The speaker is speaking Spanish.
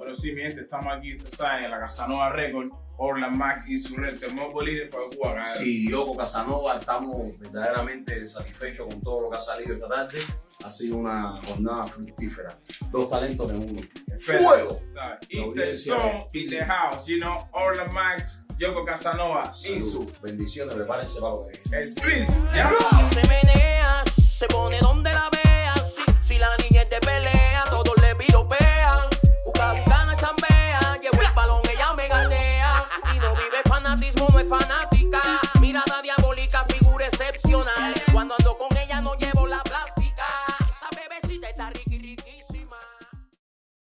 Bueno, sí, mi gente, estamos aquí, ustedes saben, en la Casanova Record, Orland Max y su red, Mobile Líder para Cuba, Sí, yo con Casanova estamos verdaderamente satisfechos con todo lo que ha salido esta tarde. Ha sido una jornada fructífera. Dos talentos en uno. ¡Fuego! In the zone, in the house, you know, Orland Max, Yoko Casanova, Insu. Bendiciones, prepárense para lo que es. fanatismo no es fanática. Mirada diabólica, figura excepcional. Cuando ando con ella no llevo la plástica. Esa bebecita está riqui riqui.